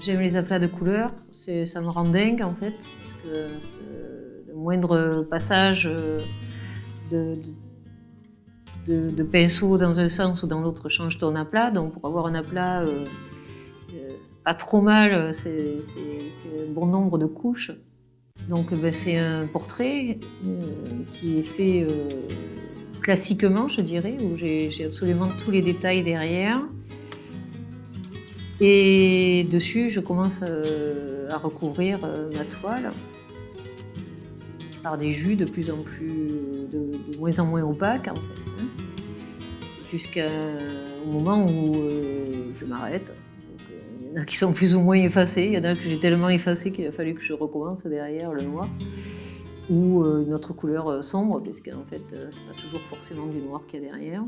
J'aime les aplats de couleurs, ça me rend dingue en fait, parce que euh, le moindre passage euh, de, pinceau dans un sens ou dans l'autre change ton aplat. Donc pour avoir un aplat euh, pas trop mal, c'est un bon nombre de couches. Donc ben, c'est un portrait qui est fait classiquement, je dirais, où j'ai absolument tous les détails derrière. Et dessus, je commence euh, à recouvrir euh, ma toile par des jus de plus en plus, de, moins en moins opaques en fait, hein. jusqu'au moment où euh, je m'arrête. Il y en a qui sont plus ou moins effacés, il y en a que j'ai tellement effacé qu'il a fallu que je recommence derrière le noir ou une autre couleur sombre, parce qu'en fait, c'est pas toujours forcément du noir qu'il y a derrière.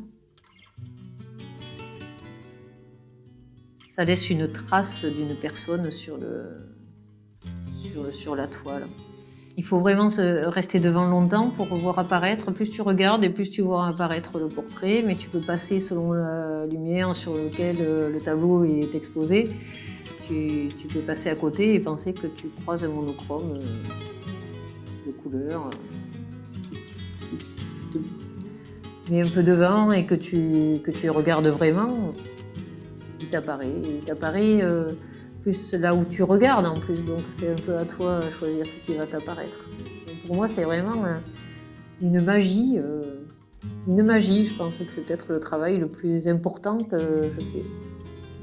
Ça laisse une trace d'une personne sur, le, sur, la toile. Il faut vraiment rester devant longtemps pour voir apparaître. Plus tu regardes et plus tu vois apparaître le portrait, mais tu peux passer selon la lumière sur laquelle euh, le tableau est exposé. Tu, peux passer à côté et penser que tu croises un monochrome euh, de couleur. Si tu te mets un peu devant et que tu, que tu regardes vraiment, t'apparaît. Il t'apparaît euh, plus là où tu regardes en plus, donc c'est un peu à toi de choisir ce qui va t'apparaître. Pour moi, c'est vraiment euh, une magie. Euh, une magie, je pense que c'est peut-être le travail le plus important que je fais.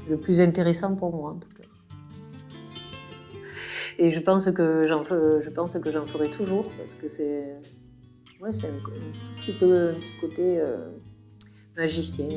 Le plus intéressant pour moi, en tout cas. Et je pense que j'en je pense que j'en ferai toujours, parce que c'est ouais, un, un, petit peu un petit côté magicien.